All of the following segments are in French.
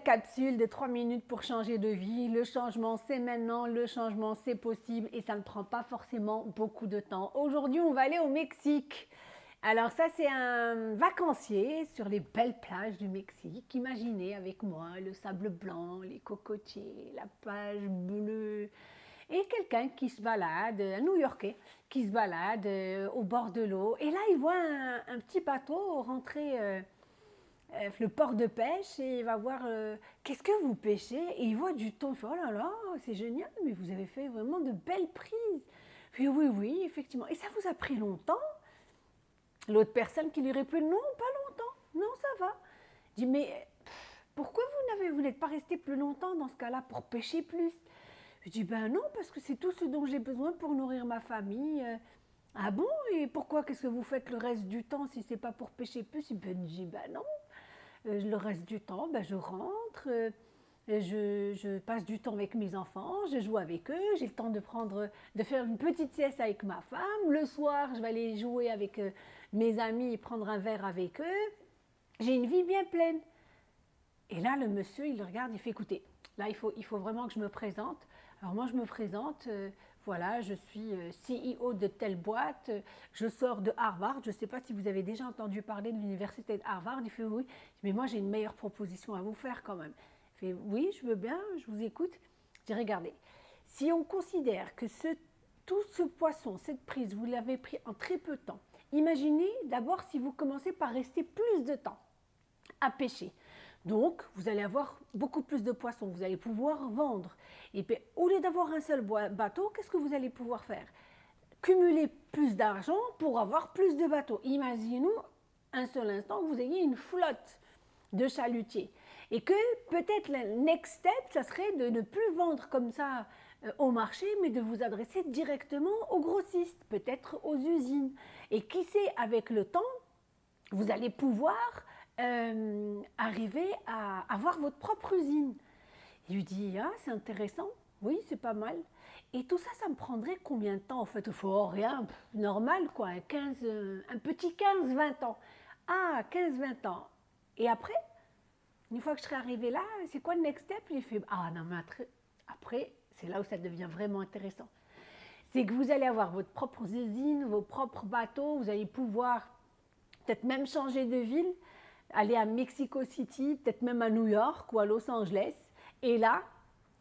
capsule de 3 minutes pour changer de vie? Le changement, c'est maintenant. Le changement, c'est possible et ça ne prend pas forcément beaucoup de temps. Aujourd'hui, on va aller au Mexique. Alors ça, c'est un vacancier sur les belles plages du Mexique. Imaginez avec moi le sable blanc, les cocotiers, la plage bleue et quelqu'un qui se balade, un New-Yorkais, qui se balade euh, au bord de l'eau. Et là, il voit un, petit bateau rentrer euh, le port de pêche et il va voir qu'est-ce que vous pêchez? Et il voit du thon. Il fait oh là là, c'est génial, mais vous avez fait vraiment de belles prises. Oui, oui, effectivement. Et ça vous a pris longtemps? L'autre personne qui lui répond non, pas longtemps, non, ça va. Je dis mais pourquoi vous n'êtes pas resté plus longtemps dans ce cas-là pour pêcher plus? Je dis ben non, parce que c'est tout ce dont j'ai besoin pour nourrir ma famille. Ah bon? Et pourquoi? Qu'est-ce que vous faites le reste du temps si c'est pas pour pêcher plus? Ben, Je dis ben non. Euh, le reste du temps, ben, je rentre. Euh, je, je, passe du temps avec mes enfants, je joue avec eux, j'ai le temps de prendre, de faire une petite sieste avec ma femme. Le soir, je vais aller jouer avec euh, mes amis et prendre un verre avec eux. J'ai une vie bien pleine. Et là, le monsieur, il regarde, il fait écoutez, là, il faut, il faut vraiment que je me présente. Alors moi, je me présente, voilà, je suis euh, CEO de telle boîte, je sors de Harvard. Je ne sais pas si vous avez déjà entendu parler de l'université de Harvard. Il fait oui, mais moi, j'ai une meilleure proposition à vous faire quand même. Il fait oui, je veux bien, je vous écoute. Je dis regardez, si on considère que tout ce poisson, cette prise, vous l'avez pris en très peu de temps, Imaginez d'abord si vous commencez par rester plus de temps à pêcher. Donc, vous allez avoir beaucoup plus de poissons, vous allez pouvoir vendre. Et puis, au lieu d'avoir un seul bateau, qu'est-ce que vous allez pouvoir faire? Cumuler plus d'argent pour avoir plus de bateaux. Imaginez-nous un seul instant que vous ayez une flotte de chalutiers. Et que peut-être le next step, ça serait de ne plus vendre comme ça euh, au marché, mais de vous adresser directement aux grossistes, peut-être aux usines. Et qui sait, avec le temps, vous allez pouvoir euh, arriver à avoir votre propre usine. Il lui dit, ah, c'est intéressant, oui, c'est pas mal. Et tout ça, ça me prendrait combien de temps En fait, il faut rien, normal quoi, un, 15, euh, un petit 15-20 ans. Ah, 15-20 ans. Et après, une fois que je serai arrivé là, c'est quoi le next step? Il fait, ah non, mais après, c'est là où ça devient vraiment intéressant. C'est que vous allez avoir votre propre usine, vos propres bateaux, vous allez pouvoir peut-être même changer de ville, aller à Mexico City, peut-être même à New York ou à Los Angeles. Et là,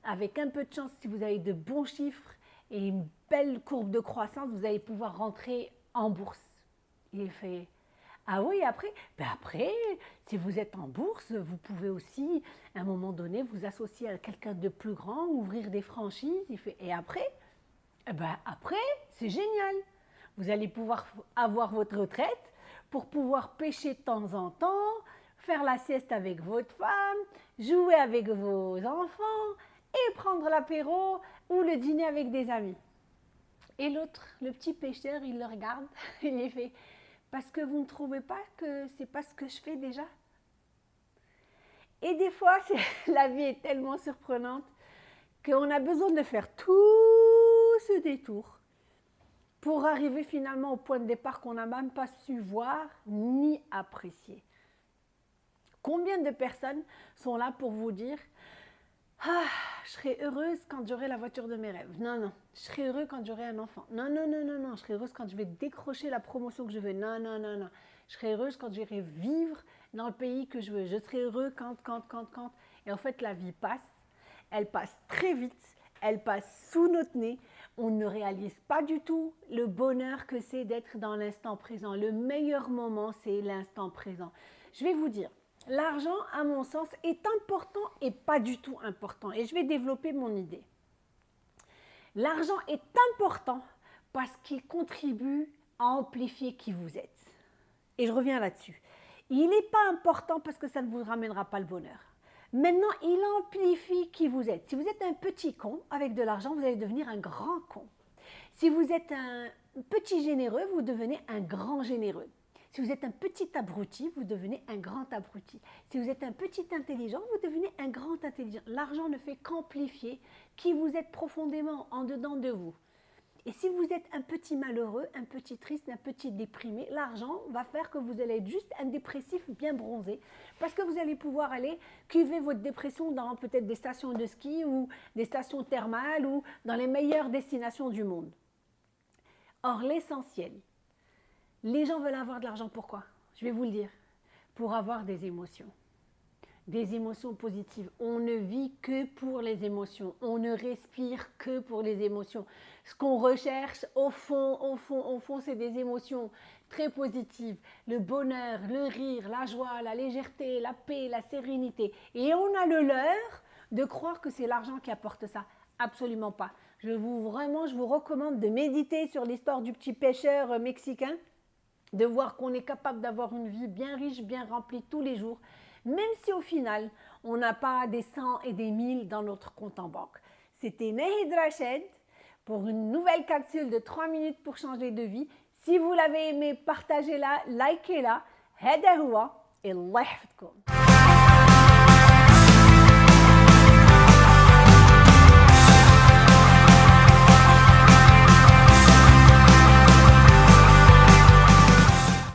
avec un peu de chance, si vous avez de bons chiffres et une belle courbe de croissance, vous allez pouvoir rentrer en bourse. Il fait ah oui, après? Ben Après, si vous êtes en bourse, vous pouvez aussi, à un moment donné, vous associer à quelqu'un de plus grand, ouvrir des franchises. Et après, eh ben après, c'est génial. Vous allez pouvoir avoir votre retraite pour pouvoir pêcher de temps en temps, faire la sieste avec votre femme, jouer avec vos enfants et prendre l'apéro ou le dîner avec des amis. Et l'autre, le petit pêcheur, il le regarde, il est fait parce que vous ne trouvez pas que c'est pas ce que je fais déjà? Et des fois, la vie est tellement surprenante qu'on a besoin de faire tout ce détour pour arriver finalement au point de départ qu'on n'a même pas su voir ni apprécier. Combien de personnes sont là pour vous dire ah, je serai heureuse quand j'aurai la voiture de mes rêves. Non, non. Je serai heureux quand j'aurai un enfant. Non, non, non, non, non. Je serai heureuse quand je vais décrocher la promotion que je veux. Non, non, non, non. Je serai heureuse quand j'irai vivre dans le pays que je veux. Je serai heureux quand, quand, quand, quand. Et en fait, la vie passe. Elle passe très vite. Elle passe sous notre nez. On ne réalise pas du tout le bonheur que c'est d'être dans l'instant présent. Le meilleur moment, c'est l'instant présent. Je vais vous dire, l'argent, à mon sens, est important et pas du tout important. Et je vais développer mon idée. L'argent est important parce qu'il contribue à amplifier qui vous êtes. Et je reviens là-dessus. Il n'est pas important parce que ça ne vous ramènera pas le bonheur. Maintenant, il amplifie qui vous êtes. Si vous êtes un petit con, avec de l'argent, vous allez devenir un grand con. Si vous êtes un petit généreux, vous devenez un grand généreux. Si vous êtes un petit abruti, vous devenez un grand abruti. Si vous êtes un petit intelligent, vous devenez un grand intelligent. L'argent ne fait qu'amplifier qui vous êtes profondément en dedans de vous. Et si vous êtes un petit malheureux, un petit triste, un petit déprimé, l'argent va faire que vous allez être juste un dépressif bien bronzé. Parce que vous allez pouvoir aller cuver votre dépression dans peut-être des stations de ski ou des stations thermales ou dans les meilleures destinations du monde. Or, l'essentiel, les gens veulent avoir de l'argent pourquoi? Je vais vous le dire. Pour avoir des émotions des émotions positives. On ne vit que pour les émotions. On ne respire que pour les émotions. Ce qu'on recherche au fond, au fond, au fond, c'est des émotions très positives. Le bonheur, le rire, la joie, la légèreté, la paix, la sérénité. Et on a le leurre de croire que c'est l'argent qui apporte ça. Absolument pas. Je vous vraiment, je vous recommande de méditer sur l'histoire du petit pêcheur euh, mexicain, de voir qu'on est capable d'avoir une vie bien riche, bien remplie tous les jours même si au final, on n'a pas des cent et des mille dans notre compte en banque. C'était Nehid Rached pour une nouvelle capsule de 3 minutes pour changer de vie. Si vous l'avez aimé, partagez-la, likez-la. هذا et الله